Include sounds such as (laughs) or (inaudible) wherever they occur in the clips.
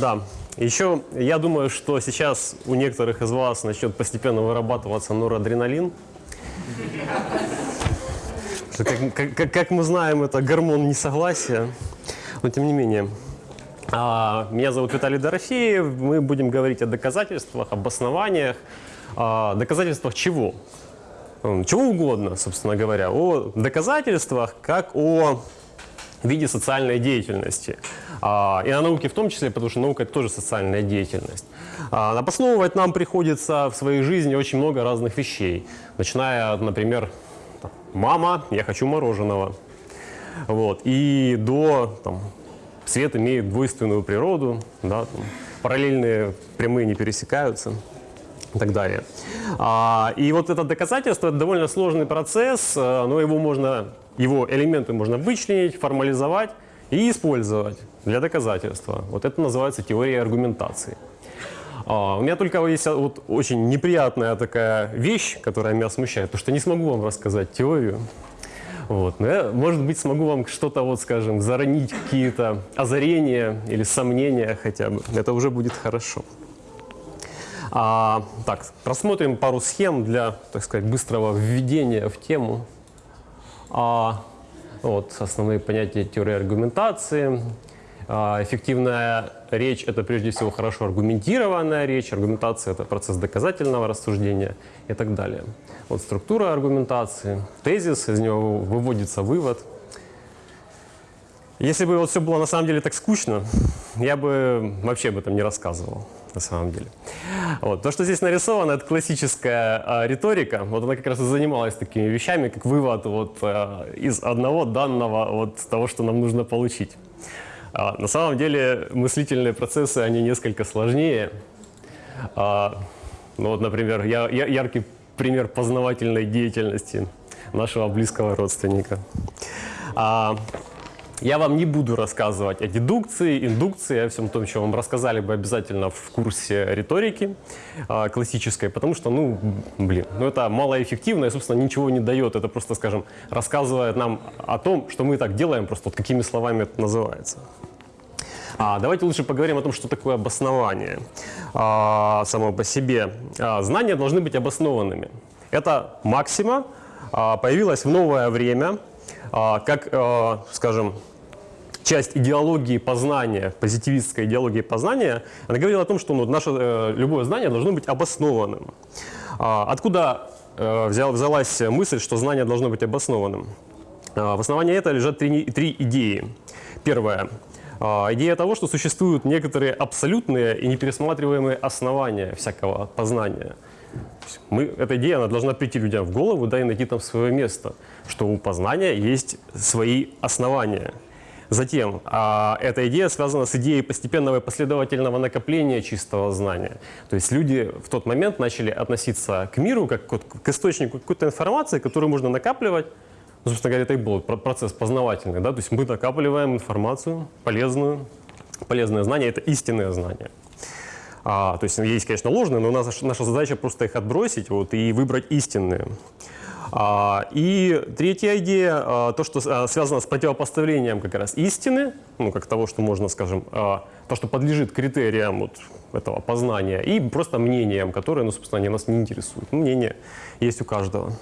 Да. Еще я думаю, что сейчас у некоторых из вас начнет постепенно вырабатываться норадреналин. Как, как- как мы знаем, это гормон несогласия. Но тем не менее. А, Меня зовут Виталий Дорофеев. Мы будем говорить о доказательствах, об основаниях. А, Доказательствах чего? Чего угодно, собственно говоря. О доказательствах, как о виде социальной деятельности. А, И о науке в том числе, потому что наука – это тоже социальная деятельность. А, Обосновывать нам приходится в своей жизни очень много разных вещей. Начиная, например, «мама, я хочу мороженого». Вот. И до там, свет имеет двойственную природу, да, там, параллельные прямые не пересекаются и так далее. А, и вот это доказательство – это довольно сложный процесс, э, но его можно, его элементы можно вычленить, формализовать и использовать для доказательства. Вот это называется теория аргументации. А, у меня только есть вот очень неприятная такая вещь, которая меня смущает, потому что не смогу вам рассказать теорию. Вот. Но я, может быть, смогу вам что-то, вот, скажем, заронить какие-то озарения или сомнения хотя бы. Это уже будет хорошо. А, так, рассмотрим пару схем для, так сказать, быстрого введения в тему. А, вот, основные понятия теории аргументации. А, эффективная речь – это прежде всего хорошо аргументированная речь. Аргументация – это процесс доказательного рассуждения и так далее. Вот структура аргументации, тезис, из него выводится вывод. Если бы вот все было на самом деле так скучно, (laughs) я бы вообще об этом не рассказывал на самом деле. Вот. То, что здесь нарисовано, это классическая а, риторика. Вот она как раз и занималась такими вещами, как вывод вот, а, из одного данного вот, того, что нам нужно получить. А, на самом деле мыслительные процессы, они несколько сложнее. А, ну вот, например, я, я- яркий пример познавательной деятельности нашего близкого родственника. А, я вам не буду рассказывать о дедукции, индукции, о всем том, что вам рассказали бы обязательно в курсе риторики а, классической, потому что, ну, блин, ну это малоэффективно и, собственно, ничего не дает. Это просто, скажем, рассказывает нам о том, что мы так делаем, просто вот какими словами это называется. А, давайте лучше поговорим о том, что такое обоснование а, само по себе. А, знания должны быть обоснованными. Это максима а, появилась в новое время, а, как, а, скажем, часть идеологии познания, позитивистской идеологии познания, она говорила о том, что ну, наше э, любое знание должно быть обоснованным. А, откуда э, взял, взялась мысль, что знание должно быть обоснованным? А, в основании этого лежат три, три идеи. Первая идея того, что существуют некоторые абсолютные и непересматриваемые основания всякого познания. Мы, эта идея она должна прийти людям в голову, да, и найти там свое место, что у познания есть свои основания. Затем, а, эта идея связана с идеей постепенного и последовательного накопления чистого знания. То есть люди в тот момент начали относиться к миру как к, к источнику какой-то информации, которую можно накапливать. Ну, собственно говоря, это и был про- процесс познавательный. Да? То есть мы накапливаем информацию полезную. Полезное знание – это истинное знание. А, то есть есть, конечно, ложные, но у нас наша задача просто их отбросить вот, и выбрать истинные. А, и третья идея, а, то, что а, связано с противопоставлением как раз истины, ну, как того, что можно, скажем, то, что подлежит критериям вот этого познания, и просто мнениям, которые, ну, собственно, они нас не интересуют. Ну, Мнение есть у каждого.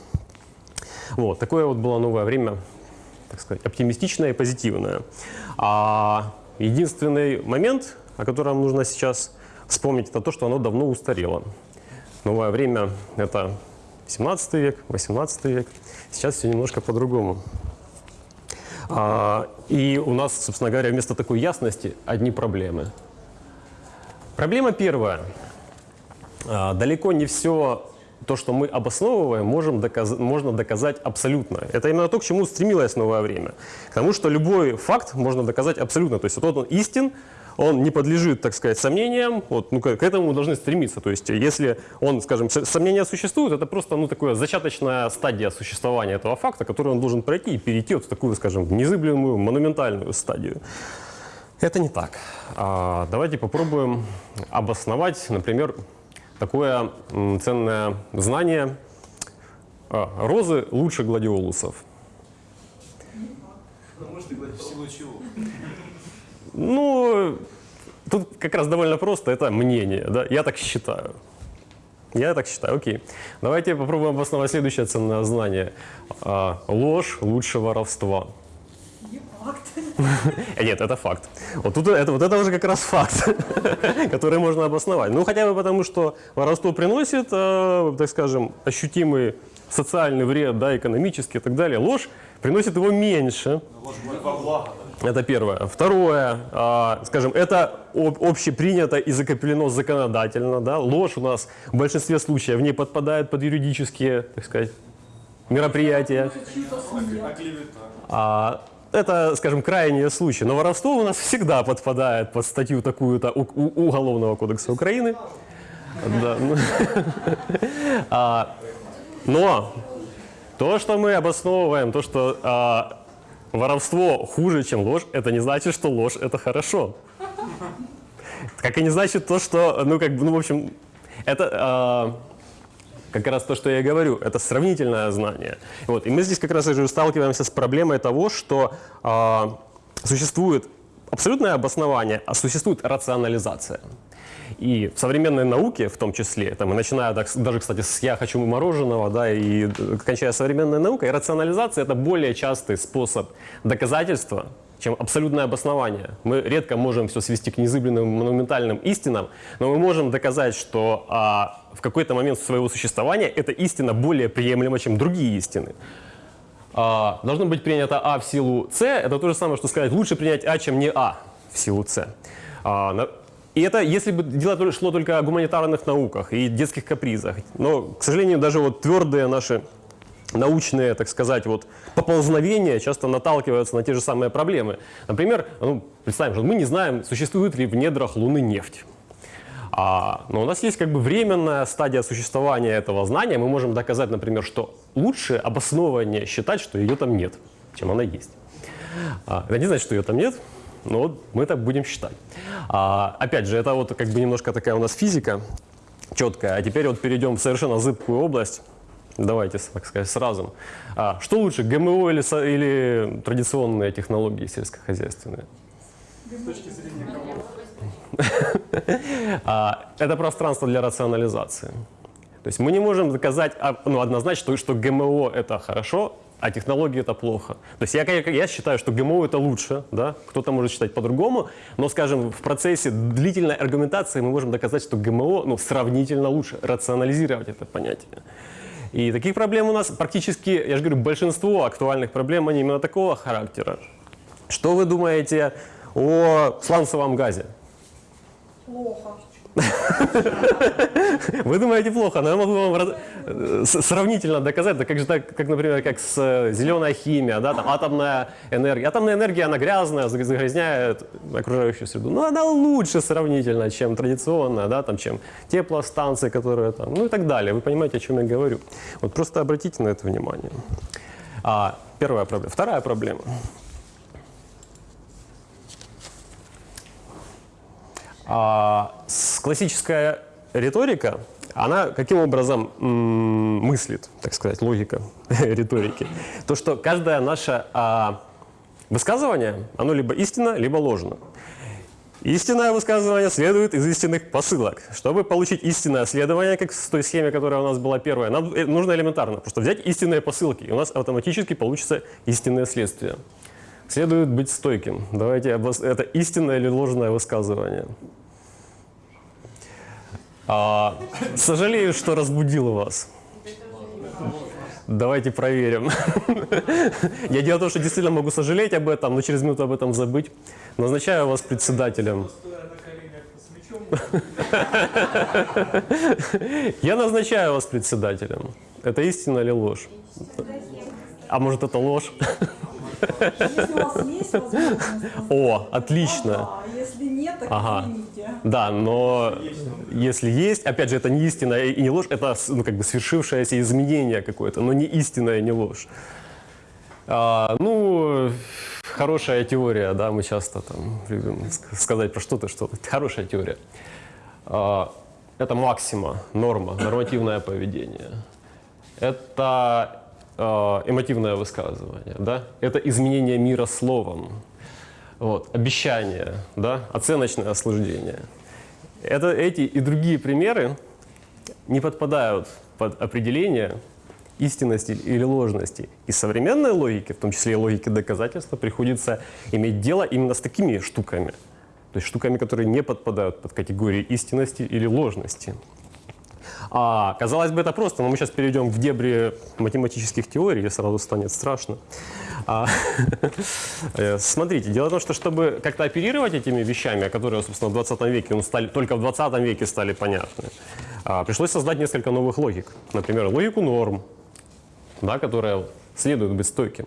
Вот, такое вот было новое время, так сказать, оптимистичное и позитивное. А единственный момент, о котором нужно сейчас вспомнить, это то, что оно давно устарело. Новое время – это 17 век, 18 век. Сейчас все немножко по-другому. А, и у нас, собственно говоря, вместо такой ясности одни проблемы. Проблема первая. А, далеко не все то, что мы обосновываем, можем доказ- можно доказать абсолютно. Это именно то, к чему стремилось новое время. К тому, что любой факт можно доказать абсолютно. То есть вот он истин, он не подлежит, так сказать, сомнениям, вот, ну, к, к этому мы должны стремиться. То есть если он, скажем, сомнения существуют, это просто ну, такая зачаточная стадия существования этого факта, который он должен пройти и перейти вот в такую, скажем, незыблемую, монументальную стадию. Это не так. А, давайте попробуем обосновать, например, такое ценное знание. А, розы лучше гладиолусов. Ну, может, ты говоришь, в силу чего? Ну, тут как раз довольно просто, это мнение, да, я так считаю. Я так считаю, окей. Давайте попробуем обосновать следующее ценное знание. А, ложь лучше воровства. Не факт. Э, (laughs) Нет, это факт. Вот тут это, вот это уже как раз факт, (laughs) который можно обосновать. Ну, хотя бы потому, что воровство приносит, э, так скажем, ощутимый социальный вред, да, экономический и так далее. Ложь приносит его меньше. Это первое. Второе, а, скажем, это об- общепринято и закреплено законодательно. Да? Ложь у нас в большинстве случаев не подпадает под юридические, так сказать, мероприятия. А, это, скажем, крайние случаи. Но воровство у нас всегда подпадает под статью такую-то Уголовного кодекса Украины. (laughs) А, Но то, что мы обосновываем, то, что а, воровство хуже, чем ложь, это не значит, что ложь – это хорошо. Как и не значит то, что, ну, как бы, ну, в общем, это а, как раз то, что я говорю, это сравнительное знание. Вот. И мы здесь как раз и же сталкиваемся с проблемой того, что а, существует абсолютное обоснование, а существует рационализация. И в современной науке, в том числе, там, и начиная даже, кстати, с «я хочу мороженого», да, и э, кончая современной наукой, рационализация – это более частый способ доказательства, чем абсолютное обоснование. Мы редко можем все свести к незыблемым монументальным истинам, но мы можем доказать, что а, в какой-то момент своего существования эта истина более приемлема, чем другие истины. А, должно быть принято А в силу С, это то же самое, что сказать, лучше принять А, чем не А в силу С. А, и это если бы дело шло только о гуманитарных науках и детских капризах. Но, к сожалению, даже вот твердые наши научные, так сказать, вот поползновения часто наталкиваются на те же самые проблемы. Например, ну, представим, что мы не знаем, существует ли в недрах Луны нефть. А, но у нас есть как бы временная стадия существования этого знания. Мы можем доказать, например, что лучше обоснованнее считать, что ее там нет, чем она есть. А, это не значит, что ее там нет, но вот мы так будем считать. А, опять же, это вот как бы немножко такая у нас физика четкая. А теперь вот перейдем в совершенно зыбкую область. Давайте, так сказать, сразу. А, что лучше, ГМО или, или традиционные технологии сельскохозяйственные? (laughs) А, это пространство для рационализации. То есть мы не можем доказать а, ну, однозначно, что, ГМО это хорошо, а технологии это плохо. То есть я, я считаю, что ГМО это лучше, да? кто-то может считать по-другому, но, скажем, в процессе длительной аргументации мы можем доказать, что ГМО ну, сравнительно лучше, рационализировать это понятие. И таких проблем у нас практически, я же говорю, большинство актуальных проблем, они именно такого характера. Что вы думаете о сланцевом газе? Плохо. Вы думаете плохо, но я могу вам сравнительно доказать, да как же так, как, например, как с э, зеленая химия, да, там атомная энергия. Атомная энергия, она грязная, заг- загрязняет окружающую среду. Но она лучше сравнительно, чем традиционная, да, там, чем теплостанции, которые там, ну и так далее. Вы понимаете, о чем я говорю. Вот просто обратите на это внимание. А, первая проблема. Вторая проблема. А, с- классическая риторика, она каким образом мыслит, так сказать, логика (laughs) риторики? То, что каждое наше а, высказывание, оно либо истинно, либо ложно. Истинное высказывание следует из истинных посылок. Чтобы получить истинное следование, как в той схеме, которая у нас была первая, нам э, нужно элементарно просто взять истинные посылки, и у нас автоматически получится истинное следствие. Следует быть стойким. Давайте, это истинное или ложное высказывание? А, сожалею, что разбудил вас. Давайте проверим. (laughs) Я дело в том, что действительно могу сожалеть об этом, но через минуту об этом забыть. Назначаю вас председателем. (laughs) Я назначаю вас председателем. Это истина или ложь? А может это ложь? (laughs) О, отлично. Нет, так Ага. извините. Да, но если есть, опять же, это не истина и не ложь, это ну, как бы свершившееся изменение какое-то, но не истина и не ложь. А, ну, хорошая теория, да, мы часто там любим ск- сказать про что-то, что-то. (laughs) Хорошая теория. А, это максима, норма, нормативное поведение. Это э, эмотивное высказывание, да? Это изменение мира словом. Вот, обещание, да, оценочное осуждение. Это, эти и другие примеры не подпадают под определение истинности или ложности. И современной логике, в том числе и логике доказательства, приходится иметь дело именно с такими штуками. То есть штуками, которые не подпадают под категории истинности или ложности. А, казалось бы, это просто, но мы сейчас перейдем в дебри математических теорий, и сразу станет страшно. А, (laughs) э, смотрите, дело в том, что чтобы как-то оперировать этими вещами, которые, собственно, в 20 веке, ну, стали, только в 20 веке стали понятны, а, пришлось создать несколько новых логик. Например, логику норм, да, которая следует быть стойким.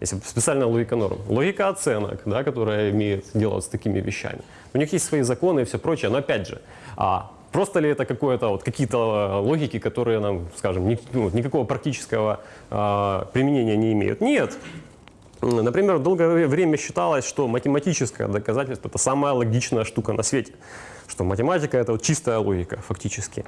Если специальная логика норм. Логика оценок, да, которая имеет дело с такими вещами. У них есть свои законы и все прочее, но опять же, а, просто ли это какое-то вот какие-то логики, которые нам, скажем, ни, ну, никакого практического а, применения не имеют? Нет. Например, долгое время считалось, что математическое доказательство – это самая логичная штука на свете. Что математика – это вот чистая логика, фактически.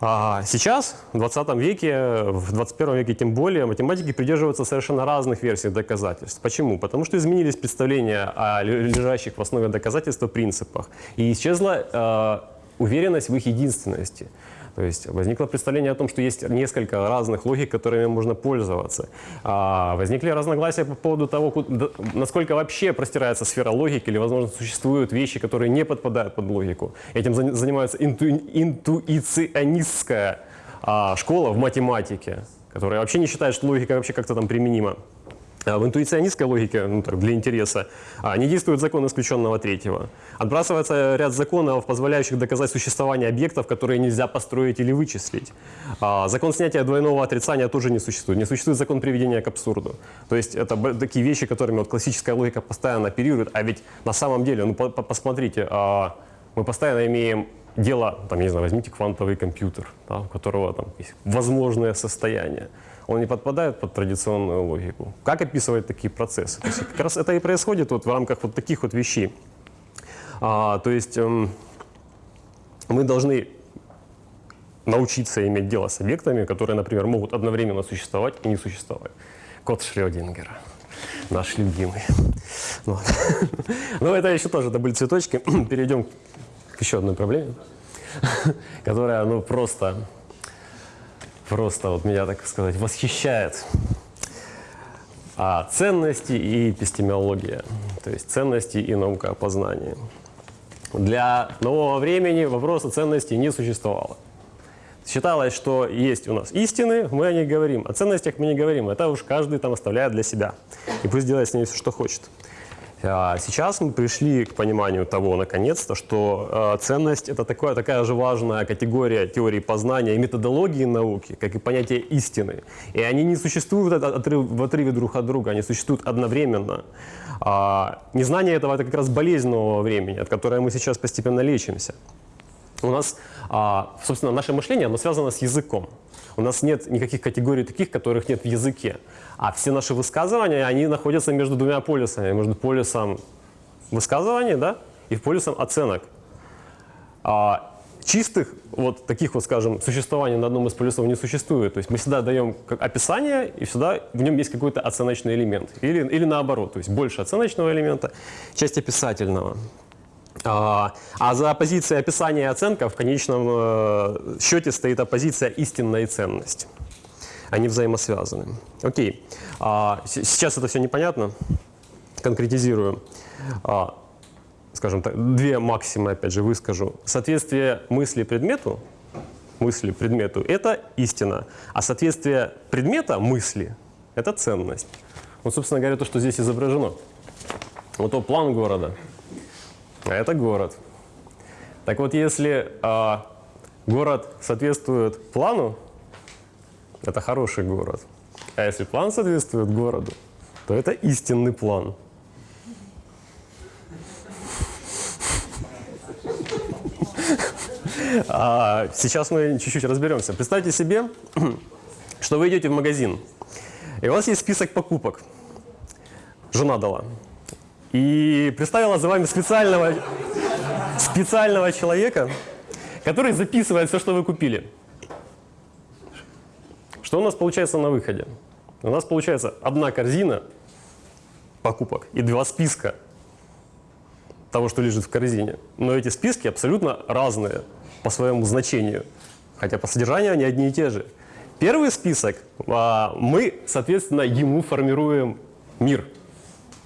А сейчас, в 20 веке, в 21 веке тем более, математики придерживаются совершенно разных версий доказательств. Почему? Потому что изменились представления о лежащих в основе доказательства принципах. И исчезла э, уверенность в их единственности. То есть возникло представление о том, что есть несколько разных логик, которыми можно пользоваться. А, возникли разногласия по поводу того, насколько вообще простирается сфера логики, или, возможно, существуют вещи, которые не подпадают под логику. Этим занимается инту, интуиционистская а, школа в математике, которая вообще не считает, что логика вообще как-то там применима. А в интуиционистской логике, ну, так, для интереса, а, не действует закон исключенного третьего. Отбрасывается ряд законов, позволяющих доказать существование объектов, которые нельзя построить или вычислить. А, закон снятия двойного отрицания тоже не существует. Не существует закон приведения к абсурду. То есть это такие вещи, которыми вот классическая логика постоянно оперирует. А ведь на самом деле, ну по -по посмотрите, мы постоянно имеем дело, там, не знаю, возьмите квантовый компьютер, да, у которого там есть возможное состояние он не подпадает под традиционную логику. Как описывать такие процессы? То есть как раз это и происходит вот в рамках вот таких вот вещей. А, то есть эм, мы должны научиться иметь дело с объектами, которые, например, могут одновременно существовать и не существовать. Код Шрёдингера, наш любимый. Вот. (laughs) Но это еще тоже, это были цветочки. (clears throat) Перейдем к еще одной проблеме, (laughs) которая, ну, просто просто вот меня, так сказать, восхищает. А ценности и эпистемология, то есть ценности и наука о познании. Для нового времени вопроса ценностей не существовало. Считалось, что есть у нас истины, мы о них говорим, о ценностях мы не говорим, это уж каждый там оставляет для себя. И пусть делает с ней все, что хочет. А сейчас мы пришли к пониманию того, наконец-то, что э, ценность – это такое, такая же важная категория теории познания и методологии науки, как и понятие истины. И они не существуют в отрыве друг от друга, они существуют одновременно. А, незнание этого – это как раз болезнь нового времени, от которой мы сейчас постепенно лечимся. У нас, а, собственно, наше мышление, оно связано с языком. У нас нет никаких категорий таких, которых нет в языке. А все наши высказывания, они находятся между двумя полюсами. Между полюсом высказываний да, и полюсом оценок. А чистых, вот таких вот, скажем, существований на одном из полюсов не существует. То есть мы всегда даем как описание, и всегда в нем есть какой-то оценочный элемент. Или, или наоборот, то есть больше оценочного элемента, часть описательного. А, а за оппозицией описания и оценка в конечном э, счете стоит оппозиция истинная ценность. Они взаимосвязаны. Окей. А, сейчас это все непонятно. Конкретизирую. А, скажем так, две максимы, опять же, выскажу. Соответствие мысли предмету, мысли предмету – это истина. А соответствие предмета мысли – это ценность. Вот, собственно говоря, то, что здесь изображено. Вот то план города – а это город. Так вот, если а, город соответствует плану, это хороший город. А если план соответствует городу, то это истинный план. А сейчас мы чуть-чуть разберемся. Представьте себе, что вы идете в магазин, и у вас есть список покупок. Жена дала и представила за вами специального, специального человека, который записывает все, что вы купили. Что у нас получается на выходе? У нас получается одна корзина покупок и два списка того, что лежит в корзине. Но эти списки абсолютно разные по своему значению, хотя по содержанию они одни и те же. Первый список, а, мы, соответственно, ему формируем мир,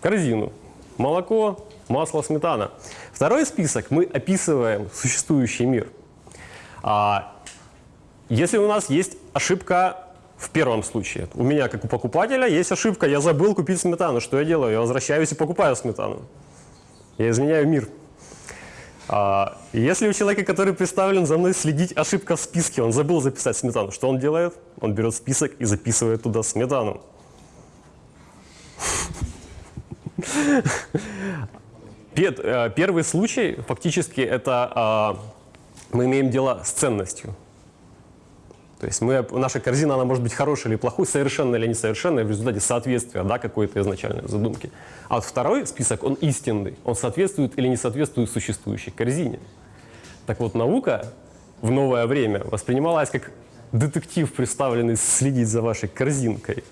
корзину, молоко, масло, сметана. Второй список мы описываем существующий мир. А, если у нас есть ошибка в первом случае, у меня, как у покупателя, есть ошибка, я забыл купить сметану. Что я делаю? Я возвращаюсь и покупаю сметану. Я изменяю мир. А, если у человека, который представлен за мной следить, ошибка в списке, он забыл записать сметану, что он делает? Он берет список и записывает туда сметану. Пет- э, Первый случай, фактически, это а, мы имеем дело с ценностью. То есть мы, наша корзина, она может быть хорошей или плохой, совершенной или несовершенной в результате соответствия да, какой-то изначальной задумки. А вот второй список, он истинный. Он соответствует или не соответствует существующей корзине. Так вот, наука в новое время воспринималась как детектив, представленный следить за вашей корзинкой.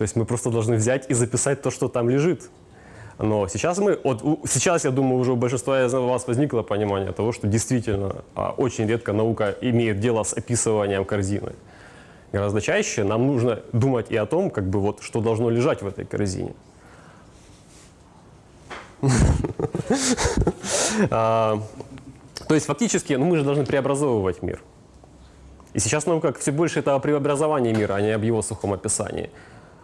То есть мы просто должны взять и записать то, что там лежит. Но сейчас мы, вот сейчас, я думаю, уже у большинства из вас возникло понимание того, что действительно а, очень редко наука имеет дело с описыванием корзины. Гораздо чаще нам нужно думать и о том, как бы вот, что должно лежать в этой корзине. (laughs) А, То есть фактически, ну мы же должны преобразовывать мир. И сейчас наука все больше это о преобразовании мира, а не об его сухом описании.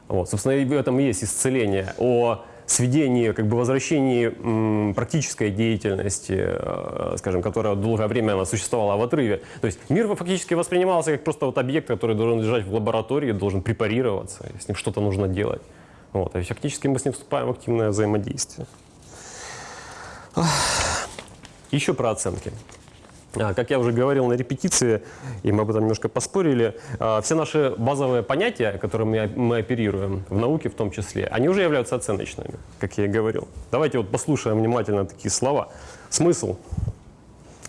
Вот, собственно, и в этом есть исцеление, о сведении, как бы возвращении практической деятельности, э, скажем, которая долгое время она существовала в отрыве. То есть мир фактически воспринимался как просто вот объект, который должен лежать в лаборатории, должен препарироваться, с ним что-то нужно делать. Вот, и фактически мы с ним вступаем в активное взаимодействие. Еще про оценки. А, Как я уже говорил на репетиции, и мы об этом немножко поспорили, а, все наши базовые понятия, которыми мы- оперируем, в науке в том числе, они уже являются оценочными, как я и говорил. Давайте вот послушаем внимательно такие слова. Смысл,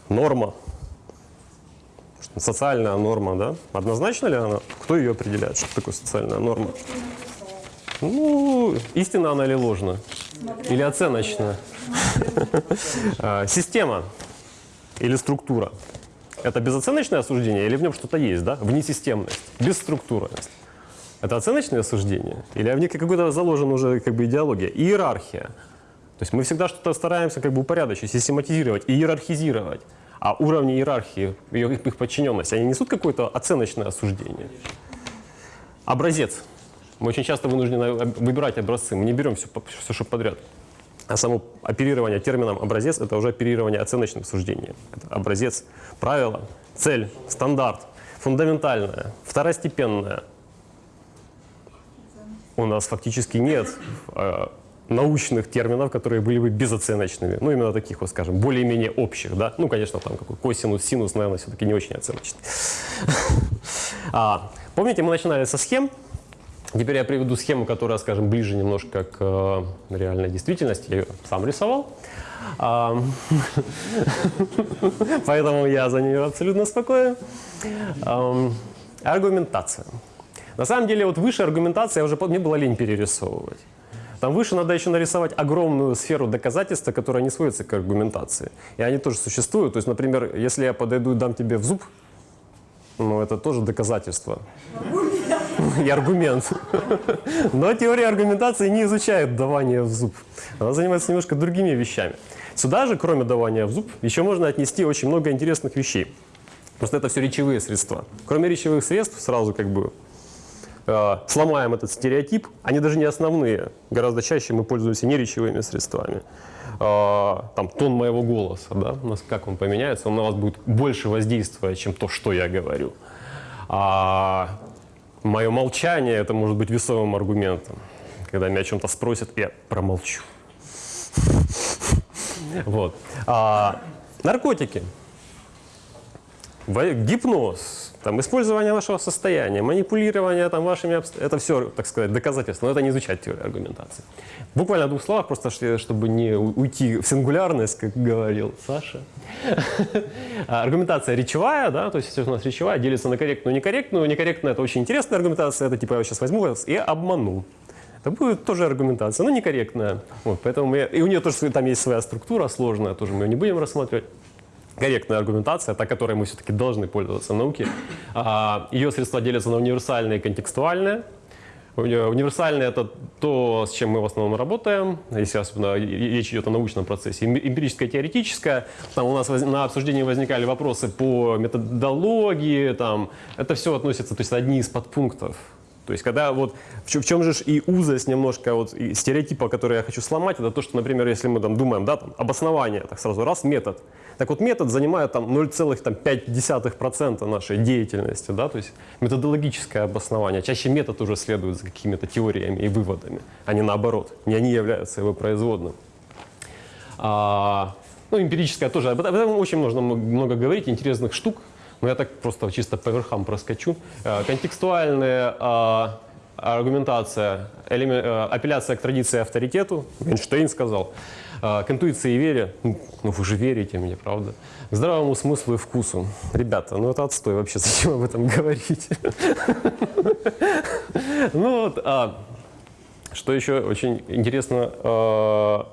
норма, социальная норма, да? Однозначно ли она? Кто ее определяет? Что такое социальная норма? Ну, истинна она или ложна? Или оценочная? (laughs) А, Система или структура. Это безоценочное осуждение или в нем что-то есть, да? Внесистемность, бесструктурность. Это оценочное осуждение? Или в ней какой-то заложена уже как бы идеология? Иерархия. То есть мы всегда что-то стараемся как бы упорядочить, систематизировать, иерархизировать. А уровни иерархии, ее, их подчиненность, они несут какое-то оценочное осуждение? Образец. Мы очень часто вынуждены выбирать образцы, мы не берем все, все что подряд. А само оперирование термином «образец» — это уже оперирование оценочным суждением. Это образец, правило, цель, стандарт, фундаментальное, второстепенное. У нас фактически нет э, научных терминов, которые были бы безоценочными. Ну, именно таких, вот скажем, более-менее общих, да. Ну, конечно, там какой косинус, синус, наверное, все-таки не очень оценочный. (laughs) А, Помните, мы начинали со схем, Теперь я приведу схему, которая, скажем, ближе немножко к э, реальной действительности. Я ее сам рисовал. А, (laughs) Поэтому я за нее абсолютно спокоен. Ам, Аргументация. На самом деле, вот выше аргументация, уже мне было лень перерисовывать. Там выше надо еще нарисовать огромную сферу доказательства, которая не сводится к аргументации. И они тоже существуют. То есть, например, если я подойду и дам тебе в зуб, ну, это тоже доказательство. (laughs) И аргумент. (laughs) Но теория аргументации не изучает давание в зуб. Она занимается немножко другими вещами. Сюда же, кроме давания в зуб, еще можно отнести очень много интересных вещей. Просто это все речевые средства. Кроме речевых средств, сразу как бы э, сломаем этот стереотип. Они даже не основные. Гораздо чаще мы пользуемся не речевыми средствами. Э, там тон моего голоса, да, у нас как он поменяется, он на вас будет больше воздействовать, чем то, что я говорю. А мое молчание это может быть весовым аргументом. Когда меня о чем-то спросят, я промолчу. (laughs) Вот. А, наркотики. Гипноз, там, использование вашего состояния, манипулирование там, вашими это все, так сказать, доказательства, но это не изучать теорию аргументации. Буквально двух словах, просто чтобы не уйти в сингулярность, как говорил Саша. (laughs) А, Аргументация речевая, да, то есть у нас речевая, делится на корректную и некорректную. Некорректная – это очень интересная аргументация, это типа я сейчас возьму вас и обману. Это будет тоже аргументация, но некорректная. Вот, поэтому я- и у нее тоже там есть своя структура сложная, тоже мы ее не будем рассматривать. Корректная аргументация, та, которой мы все-таки должны пользоваться в науке. А, Ее средства делятся на универсальные и контекстуальные. Уни- Универсальные – это то, с чем мы в основном работаем, если особенно речь идет о научном процессе. Эм- Эмпирическое, теоретическое. Там у нас на обсуждении возникали вопросы по методологии. Там. Это все относится, то есть одни из подпунктов. То есть когда вот в чем, в чем же и узость немножко вот стереотипа, который я хочу сломать, это то, что, например, если мы там думаем, да, там обоснование, так сразу раз метод. Так вот метод занимает там 0,5% нашей деятельности, да, то есть методологическое обоснование. Чаще метод уже следует за какими-то теориями и выводами, а не наоборот, не они являются его производным. А, ну, эмпирическое тоже. Об этом очень можно много говорить, интересных штук. Но я так просто чисто по верхам проскочу. Э, Контекстуальная а, аргументация, э, апелляция к традиции авторитету. Эйнштейн сказал. А, К интуиции и вере. Ну, ну, вы же верите мне, правда? К здравому смыслу и вкусу. Ребята, ну это отстой вообще, (laughs) зачем об этом говорить? (laughs) Ну вот, а, что еще очень интересно э,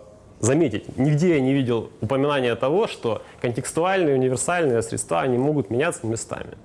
заметить, нигде я не видел упоминания того, что контекстуальные универсальные средства они могут меняться местами.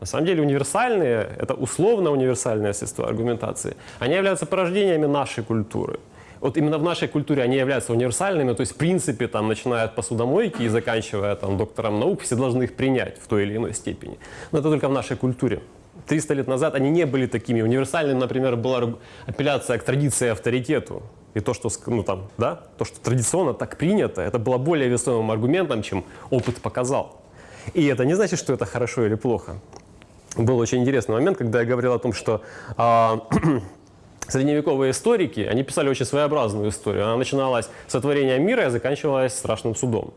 На самом деле универсальные, это условно универсальные средства аргументации, они являются порождениями нашей культуры. Вот именно в нашей культуре они являются универсальными, то есть в принципе, там, начиная от посудомойки и заканчивая там, доктором наук, все должны их принять в той или иной степени. Но это только в нашей культуре. 300 лет назад они не были такими. Универсальным, например, была апелляция к традиции и авторитету. И то, что, ну, там, да, то, что традиционно так принято, это было более весомым аргументом, чем опыт показал. И это не значит, что это хорошо или плохо. Был очень интересный момент, когда я говорил о том, что а, (clears throat) средневековые историки, они писали очень своеобразную историю. Она начиналась с сотворения мира и заканчивалась страшным судом.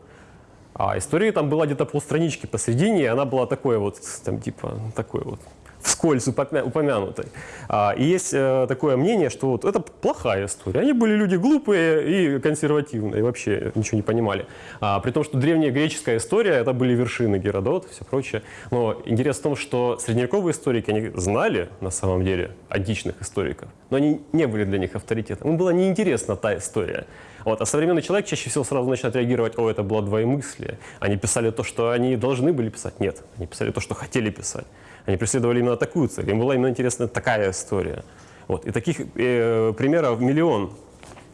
А истории там была где-то полстранички посередине, и она была такой вот, там типа, такой вот, вскользь упомя- упомянутой. А, и есть э, такое мнение, что вот это плохая история. Они были люди глупые и консервативные, и вообще ничего не понимали. А, при том, что древняя греческая история, это были вершины Геродот и все прочее. Но интерес в том, что средневековые историки, они знали на самом деле античных историков, но они не были для них авторитетом. Им была неинтересна та история. Вот. А современный человек чаще всего сразу начинает реагировать, о, это было двоемыслие. Они писали то, что они должны были писать. Нет, они писали то, что хотели писать. Они преследовали именно такую цель. Им была именно интересна такая история. Вот. И таких э, примеров миллион.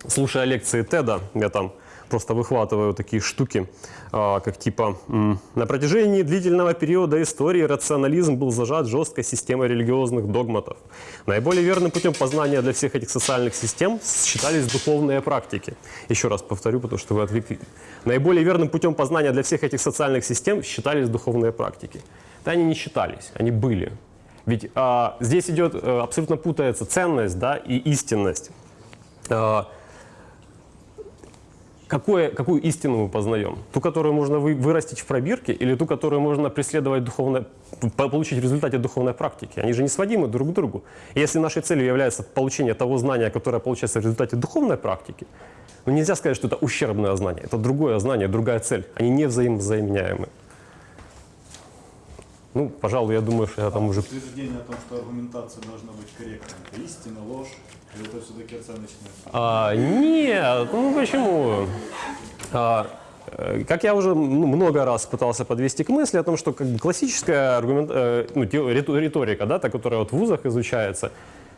Слушая лекции Теда, я там просто выхватываю такие штуки, а, как типа «На протяжении длительного периода истории рационализм был зажат жесткой системой религиозных догматов. Наиболее верным путем познания для всех этих социальных систем считались духовные практики». Еще раз повторю, потому что вы отвлекли. Наиболее верным путем познания для всех этих социальных систем считались духовные практики. Да они не считались, они были. Ведь а, здесь идет, э, абсолютно путается ценность да, и истинность. А, какое, какую истину мы познаем? Ту, которую можно вы- вырастить в пробирке, или ту, которую можно преследовать духовно, по- получить в результате духовной практики? Они же не сводимы друг к другу. И если нашей целью является получение того знания, которое получается в результате духовной практики, ну нельзя сказать, что это ущербное знание. Это другое знание, другая цель. Они не взаимозаменяемы. Ну, пожалуй, я думаю, что я там уже... Утверждение о том, что аргументация должна быть корректной. Это истина, ложь, или это все-таки оценочная? А, нет, ну почему? А, э, как я уже ну, много раз пытался подвести к мысли о том, что как бы, классическая аргумент, э, ну, риторика, да, та, которая вот в вузах изучается,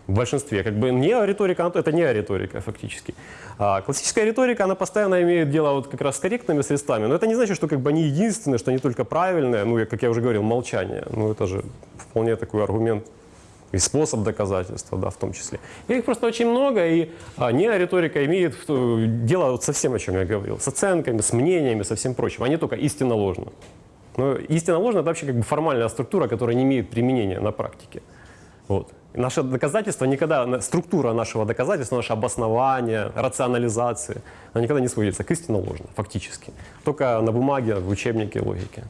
в большинстве, как бы не риторика, это не риторика фактически. А классическая риторика, она постоянно имеет дело вот как раз с корректными средствами, но это не значит, что как бы они единственные, что они только правильные, ну, как я уже говорил, молчание, ну, это же вполне такой аргумент и способ доказательства, да, в том числе. Их просто очень много, и а, неориторика имеет э, дело вот со всем, о чем я говорил, с оценками, с мнениями, со всем прочим, а не только истинно ложно. Но истинно ложно – это вообще как бы формальная структура, которая не имеет применения на практике. Вот. Наше доказательство никогда, структура нашего доказательства, наше обоснование, рационализация, она никогда не сводится к истинно ложно, фактически. Только на бумаге, в учебнике логики.